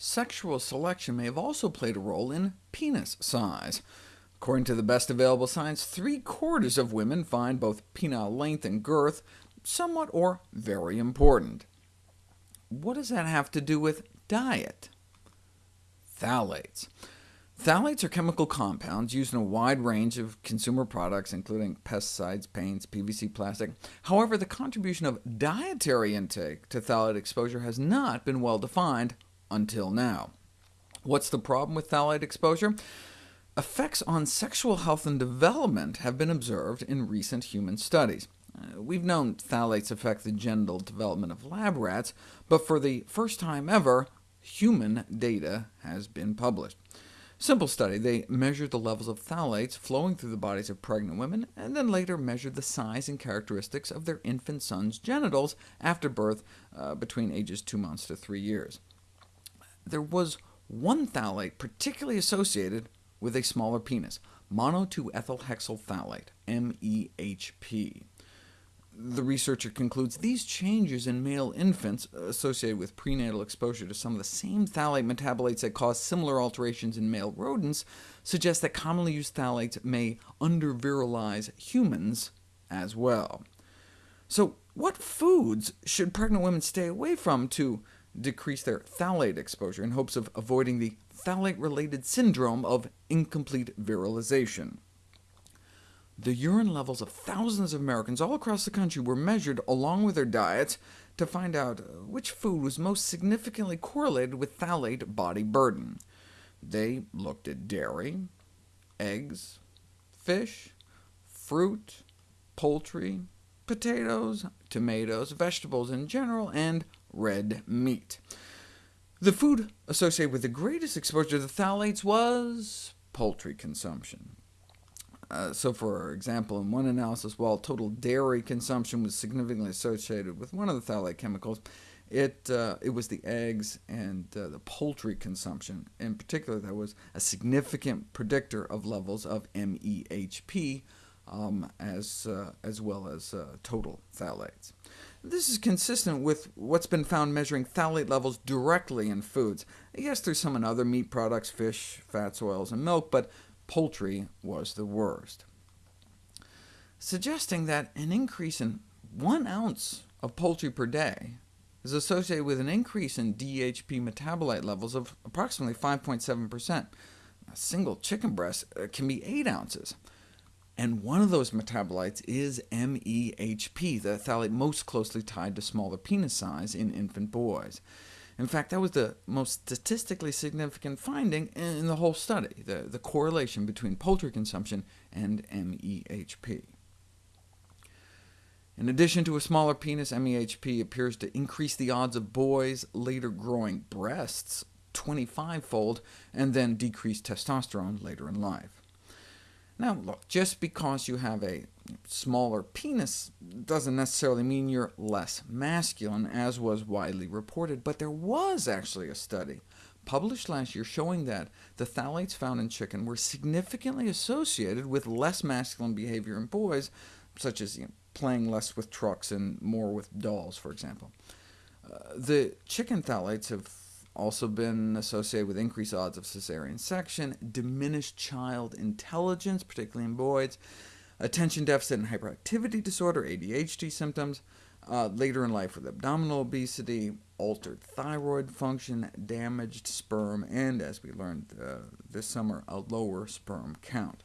Sexual selection may have also played a role in penis size. According to the best available science, three-quarters of women find both penile length and girth somewhat or very important. What does that have to do with diet? Phthalates. Phthalates are chemical compounds used in a wide range of consumer products, including pesticides, paints, PVC plastic. However, the contribution of dietary intake to phthalate exposure has not been well defined until now. What's the problem with phthalate exposure? Effects on sexual health and development have been observed in recent human studies. Uh, we've known phthalates affect the genital development of lab rats, but for the first time ever, human data has been published. Simple study, they measured the levels of phthalates flowing through the bodies of pregnant women, and then later measured the size and characteristics of their infant son's genitals after birth uh, between ages 2 months to 3 years. There was one phthalate particularly associated with a smaller penis, mono 2-ethylhexyl phthalate, MEHP the researcher concludes these changes in male infants associated with prenatal exposure to some of the same phthalate metabolites that cause similar alterations in male rodents suggest that commonly used phthalates may undervirilize humans as well. So what foods should pregnant women stay away from to decrease their phthalate exposure in hopes of avoiding the phthalate-related syndrome of incomplete virilization? The urine levels of thousands of Americans all across the country were measured along with their diets to find out which food was most significantly correlated with phthalate body burden. They looked at dairy, eggs, fish, fruit, poultry, potatoes, tomatoes, vegetables in general, and red meat. The food associated with the greatest exposure to phthalates was poultry consumption. Uh, so for example, in one analysis, while total dairy consumption was significantly associated with one of the phthalate chemicals, it, uh, it was the eggs and uh, the poultry consumption. In particular, that was a significant predictor of levels of MEHP, um, as, uh, as well as uh, total phthalates. This is consistent with what's been found measuring phthalate levels directly in foods. Yes, there's some in other meat products, fish, fats, oils, and milk, but poultry was the worst, suggesting that an increase in one ounce of poultry per day is associated with an increase in DEHP metabolite levels of approximately 5.7%. A single chicken breast uh, can be 8 ounces, and one of those metabolites is MEHP, the phthalate most closely tied to smaller penis size in infant boys. In fact, that was the most statistically significant finding in the whole study, the, the correlation between poultry consumption and MEHP. In addition to a smaller penis, MEHP appears to increase the odds of boys later growing breasts 25-fold, and then decrease testosterone later in life. Now look, just because you have a smaller penis doesn't necessarily mean you're less masculine, as was widely reported, but there was actually a study published last year showing that the phthalates found in chicken were significantly associated with less masculine behavior in boys, such as you know, playing less with trucks and more with dolls, for example. Uh, the chicken phthalates have also been associated with increased odds of cesarean section, diminished child intelligence, particularly in boys, attention deficit and hyperactivity disorder, ADHD symptoms, uh, later in life with abdominal obesity, altered thyroid function, damaged sperm, and, as we learned uh, this summer, a lower sperm count.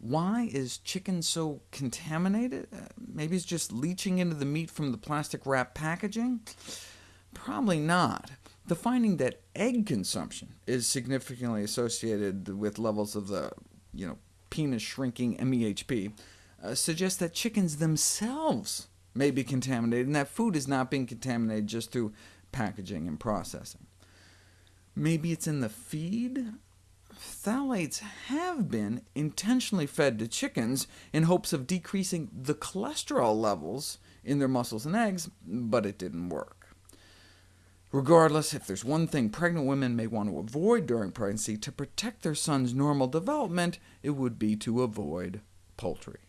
Why is chicken so contaminated? Uh, maybe it's just leaching into the meat from the plastic wrap packaging? Probably not. The finding that egg consumption is significantly associated with levels of the you know, penis shrinking MEHP uh, suggests that chickens themselves may be contaminated, and that food is not being contaminated just through packaging and processing. Maybe it's in the feed? Phthalates have been intentionally fed to chickens in hopes of decreasing the cholesterol levels in their muscles and eggs, but it didn't work. Regardless, if there's one thing pregnant women may want to avoid during pregnancy to protect their son's normal development, it would be to avoid poultry.